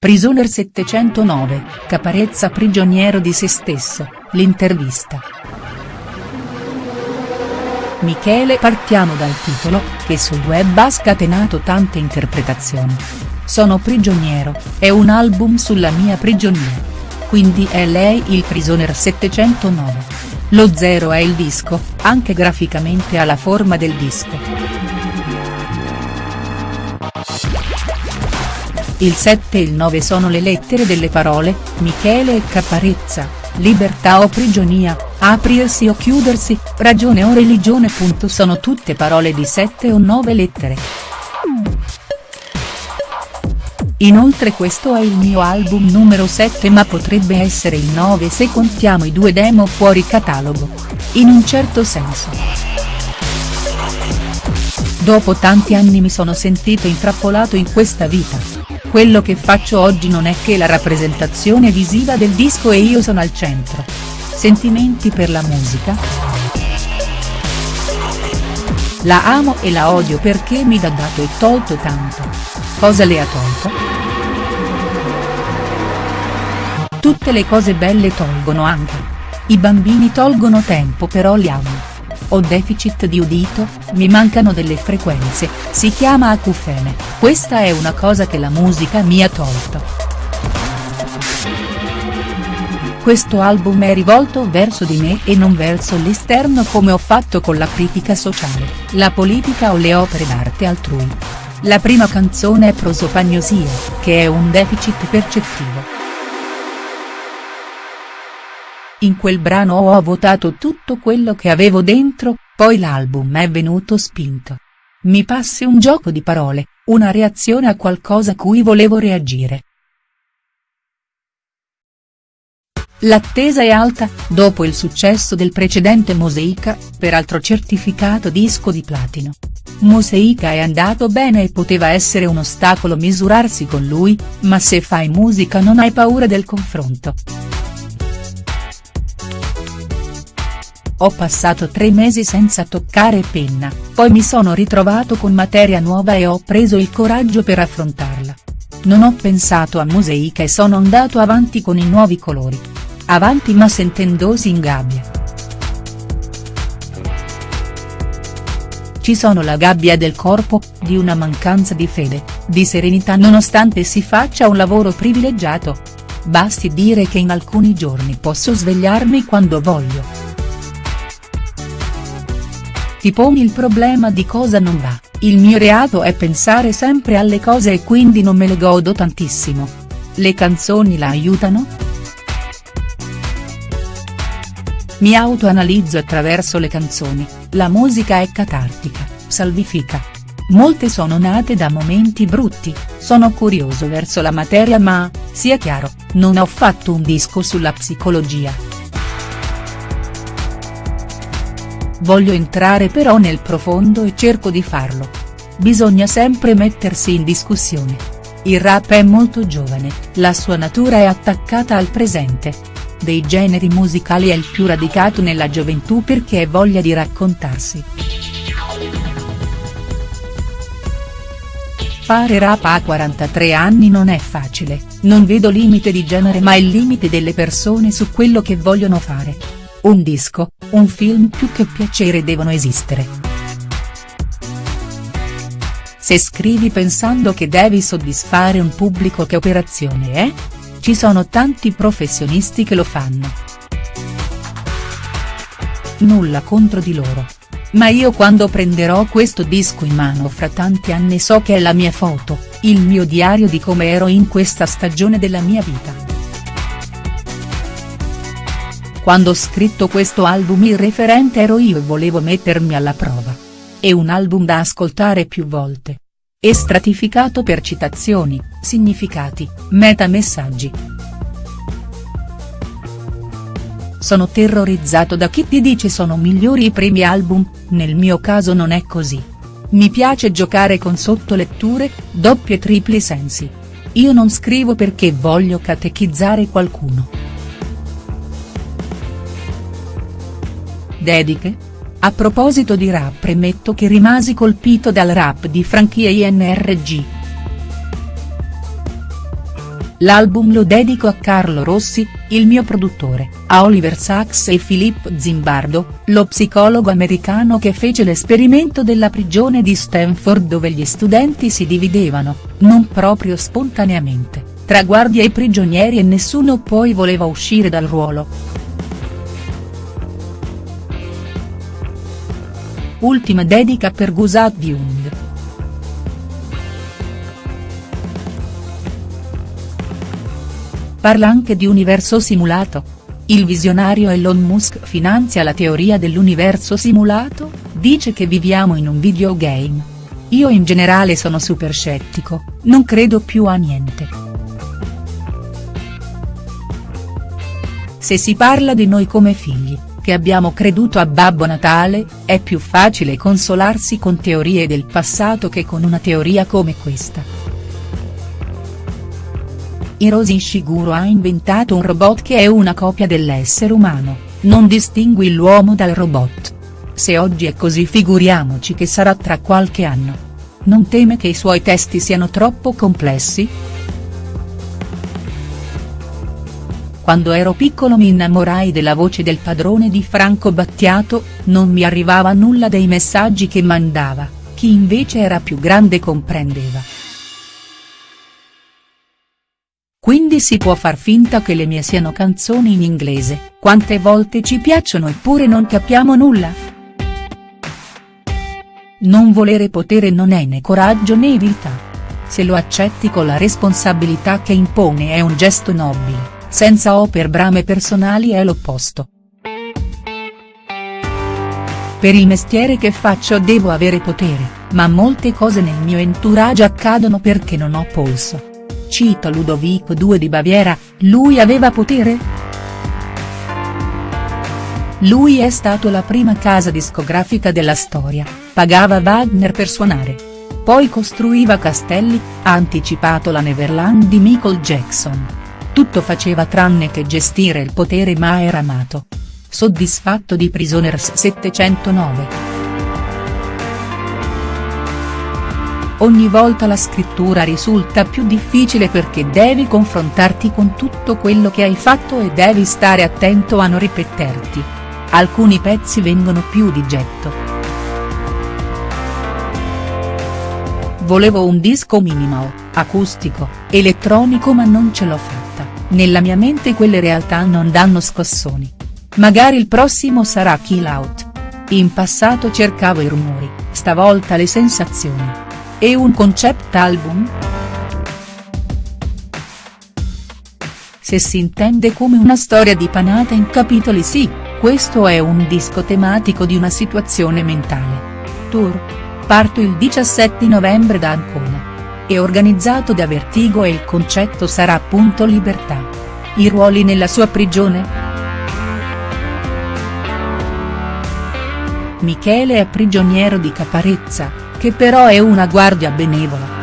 Prisoner 709, Caparezza prigioniero di se stesso, l'intervista. Michele Partiamo dal titolo, che sul web ha scatenato tante interpretazioni. Sono prigioniero, è un album sulla mia prigionia. Quindi è lei il Prisoner 709. Lo zero è il disco, anche graficamente ha la forma del disco. Il 7 e il 9 sono le lettere delle parole, Michele e Caparezza, libertà o prigionia, aprirsi o chiudersi, ragione o religione. Sono tutte parole di 7 o 9 lettere. Inoltre questo è il mio album numero 7 ma potrebbe essere il 9 se contiamo i due demo fuori catalogo. In un certo senso. Dopo tanti anni mi sono sentito intrappolato in questa vita quello che faccio oggi non è che la rappresentazione visiva del disco e io sono al centro. Sentimenti per la musica?. La amo e la odio perché mi ha dato e tolto tanto. Cosa le ha tolto?. Tutte le cose belle tolgono anche. I bambini tolgono tempo però li amo. Ho deficit di udito, mi mancano delle frequenze, si chiama acufene, questa è una cosa che la musica mi ha tolto. Questo album è rivolto verso di me e non verso l'esterno come ho fatto con la critica sociale, la politica o le opere d'arte altrui. La prima canzone è Prosopagnosia, che è un deficit percettivo. In quel brano ho votato tutto quello che avevo dentro, poi l'album è venuto spinto. Mi passi un gioco di parole, una reazione a qualcosa a cui volevo reagire. L'attesa è alta, dopo il successo del precedente Moseica, peraltro certificato disco di platino. Moseica è andato bene e poteva essere un ostacolo misurarsi con lui, ma se fai musica non hai paura del confronto. Ho passato tre mesi senza toccare penna, poi mi sono ritrovato con materia nuova e ho preso il coraggio per affrontarla. Non ho pensato a Moseica e sono andato avanti con i nuovi colori. Avanti ma sentendosi in gabbia. Ci sono la gabbia del corpo, di una mancanza di fede, di serenità nonostante si faccia un lavoro privilegiato. Basti dire che in alcuni giorni posso svegliarmi quando voglio. Ti poni il problema di cosa non va, il mio reato è pensare sempre alle cose e quindi non me le godo tantissimo. Le canzoni la aiutano?. Mi autoanalizzo attraverso le canzoni, la musica è catartica, salvifica. Molte sono nate da momenti brutti, sono curioso verso la materia ma, sia chiaro, non ho fatto un disco sulla psicologia. Voglio entrare però nel profondo e cerco di farlo. Bisogna sempre mettersi in discussione. Il rap è molto giovane, la sua natura è attaccata al presente. Dei generi musicali è il più radicato nella gioventù perché è voglia di raccontarsi. Fare rap a 43 anni non è facile, non vedo limite di genere ma il limite delle persone su quello che vogliono fare. Un disco, un film più che piacere devono esistere. Se scrivi pensando che devi soddisfare un pubblico che operazione è? Ci sono tanti professionisti che lo fanno. Nulla contro di loro. Ma io quando prenderò questo disco in mano fra tanti anni so che è la mia foto, il mio diario di come ero in questa stagione della mia vita. Quando ho scritto questo album il referente ero io e volevo mettermi alla prova. È un album da ascoltare più volte. È stratificato per citazioni, significati, metamessaggi. Sono terrorizzato da chi ti dice sono migliori i primi album, nel mio caso non è così. Mi piace giocare con sottoletture, doppi e tripli sensi. Io non scrivo perché voglio catechizzare qualcuno. Dediche? A proposito di rap premetto che rimasi colpito dal rap di franchie INRG. L'album lo dedico a Carlo Rossi, il mio produttore, a Oliver Sacks e Filippo Zimbardo, lo psicologo americano che fece l'esperimento della prigione di Stanford dove gli studenti si dividevano, non proprio spontaneamente, tra guardie e prigionieri e nessuno poi voleva uscire dal ruolo. Ultima dedica per Gustav Jung. Parla anche di universo simulato. Il visionario Elon Musk finanzia la teoria dell'universo simulato, dice che viviamo in un videogame. Io in generale sono super scettico, non credo più a niente. Se si parla di noi come figli, che abbiamo creduto a Babbo Natale, è più facile consolarsi con teorie del passato che con una teoria come questa. Hiroshi Ishiguro ha inventato un robot che è una copia dell'essere umano, non distingui l'uomo dal robot. Se oggi è così figuriamoci che sarà tra qualche anno. Non teme che i suoi testi siano troppo complessi?. Quando ero piccolo mi innamorai della voce del padrone di Franco Battiato, non mi arrivava nulla dei messaggi che mandava, chi invece era più grande comprendeva. Quindi si può far finta che le mie siano canzoni in inglese, quante volte ci piacciono eppure non capiamo nulla?. Non volere potere non è né coraggio né vita. Se lo accetti con la responsabilità che impone è un gesto nobile, senza o per brame personali è l'opposto. Per il mestiere che faccio devo avere potere, ma molte cose nel mio entourage accadono perché non ho polso. Cita Ludovico II di Baviera, lui aveva potere?. Lui è stato la prima casa discografica della storia, pagava Wagner per suonare. Poi costruiva castelli, ha anticipato la Neverland di Michael Jackson. Tutto faceva tranne che gestire il potere ma era amato. Soddisfatto di Prisoners 709. Ogni volta la scrittura risulta più difficile perché devi confrontarti con tutto quello che hai fatto e devi stare attento a non ripeterti. Alcuni pezzi vengono più di getto. Volevo un disco minimal, acustico, elettronico ma non ce l'ho fatta, nella mia mente quelle realtà non danno scossoni. Magari il prossimo sarà Kill Out. In passato cercavo i rumori, stavolta le sensazioni. E un concept album?. Se si intende come una storia dipanata in capitoli sì, questo è un disco tematico di una situazione mentale. Tour. Parto il 17 novembre da Ancona. È organizzato da Vertigo e il concetto sarà appunto libertà. I ruoli nella sua prigione?. Michele è prigioniero di Caparezza, che però è una guardia benevola.